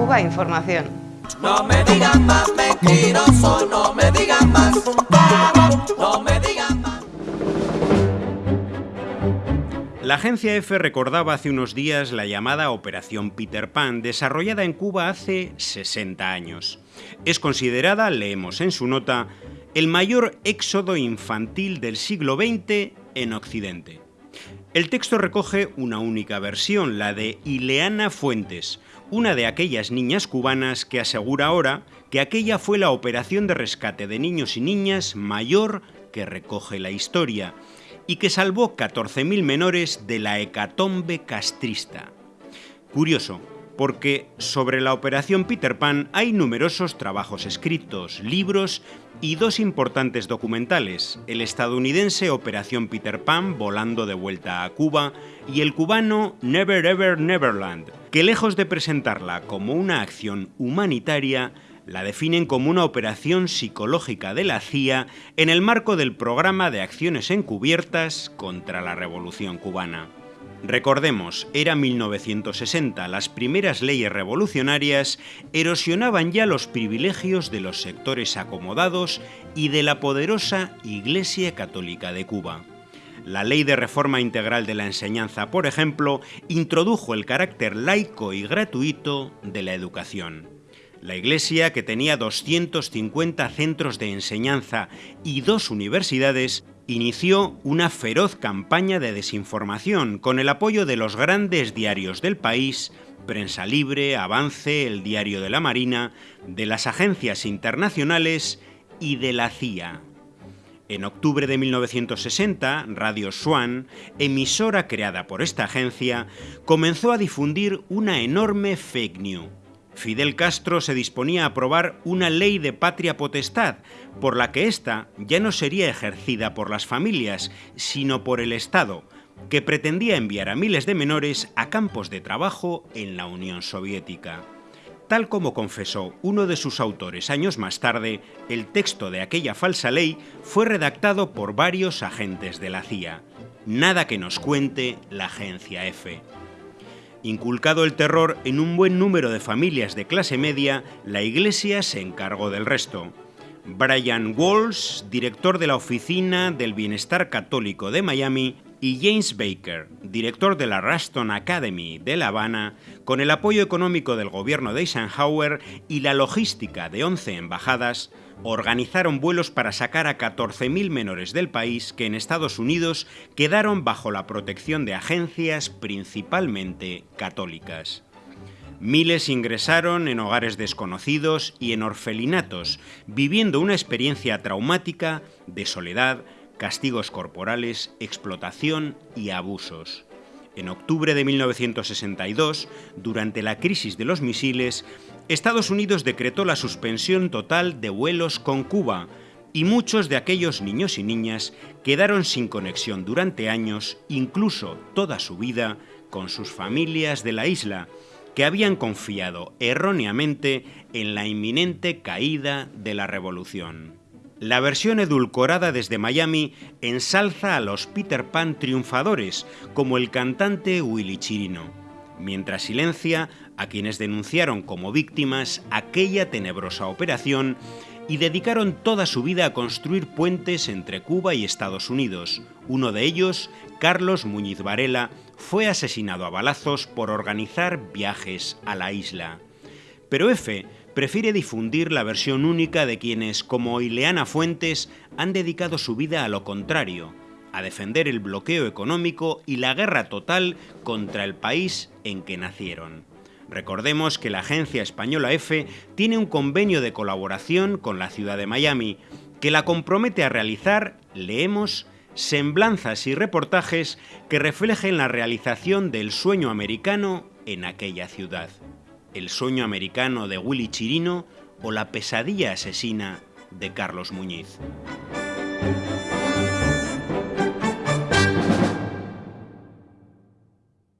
Cuba Información. No me digan más mentiroso, no me digan más, no me digan más. La agencia EFE recordaba hace unos días la llamada Operación Peter Pan, desarrollada en Cuba hace 60 años. Es considerada, leemos en su nota, el mayor éxodo infantil del siglo XX en Occidente. El texto recoge una única versión, la de Ileana Fuentes, una de aquellas niñas cubanas que asegura ahora que aquella fue la operación de rescate de niños y niñas mayor que recoge la historia y que salvó 14.000 menores de la hecatombe castrista. Curioso, porque sobre la operación Peter Pan hay numerosos trabajos escritos, libros y dos importantes documentales, el estadounidense Operación Peter Pan volando de vuelta a Cuba y el cubano Never Ever Neverland, que lejos de presentarla como una acción humanitaria, la definen como una operación psicológica de la CIA en el marco del programa de acciones encubiertas contra la Revolución cubana. Recordemos, era 1960, las primeras leyes revolucionarias erosionaban ya los privilegios de los sectores acomodados y de la poderosa Iglesia Católica de Cuba. La Ley de Reforma Integral de la Enseñanza, por ejemplo, introdujo el carácter laico y gratuito de la educación. La Iglesia, que tenía 250 centros de enseñanza y dos universidades, inició una feroz campaña de desinformación con el apoyo de los grandes diarios del país, Prensa Libre, Avance, el Diario de la Marina, de las agencias internacionales y de la CIA. En octubre de 1960, Radio Swan, emisora creada por esta agencia, comenzó a difundir una enorme fake news Fidel Castro se disponía a aprobar una ley de patria potestad, por la que ésta ya no sería ejercida por las familias, sino por el Estado, que pretendía enviar a miles de menores a campos de trabajo en la Unión Soviética. Tal como confesó uno de sus autores años más tarde, el texto de aquella falsa ley fue redactado por varios agentes de la CIA. Nada que nos cuente la agencia F. Inculcado el terror en un buen número de familias de clase media, la Iglesia se encargó del resto. Brian Walsh, director de la Oficina del Bienestar Católico de Miami, y James Baker, director de la Raston Academy de La Habana, con el apoyo económico del gobierno de Eisenhower y la logística de 11 embajadas, organizaron vuelos para sacar a 14.000 menores del país que en Estados Unidos quedaron bajo la protección de agencias principalmente católicas. Miles ingresaron en hogares desconocidos y en orfelinatos, viviendo una experiencia traumática de soledad, castigos corporales, explotación y abusos. En octubre de 1962, durante la crisis de los misiles, Estados Unidos decretó la suspensión total de vuelos con Cuba y muchos de aquellos niños y niñas quedaron sin conexión durante años, incluso toda su vida, con sus familias de la isla, que habían confiado erróneamente en la inminente caída de la revolución. La versión edulcorada desde Miami ensalza a los Peter Pan triunfadores, como el cantante Willy Chirino mientras silencia a quienes denunciaron como víctimas aquella tenebrosa operación y dedicaron toda su vida a construir puentes entre Cuba y Estados Unidos. Uno de ellos, Carlos Muñiz Varela, fue asesinado a balazos por organizar viajes a la isla. Pero F prefiere difundir la versión única de quienes, como Ileana Fuentes, han dedicado su vida a lo contrario, a defender el bloqueo económico y la guerra total contra el país en que nacieron. Recordemos que la agencia española F tiene un convenio de colaboración con la ciudad de Miami que la compromete a realizar, leemos, semblanzas y reportajes que reflejen la realización del sueño americano en aquella ciudad. El sueño americano de Willy Chirino o la pesadilla asesina de Carlos Muñiz.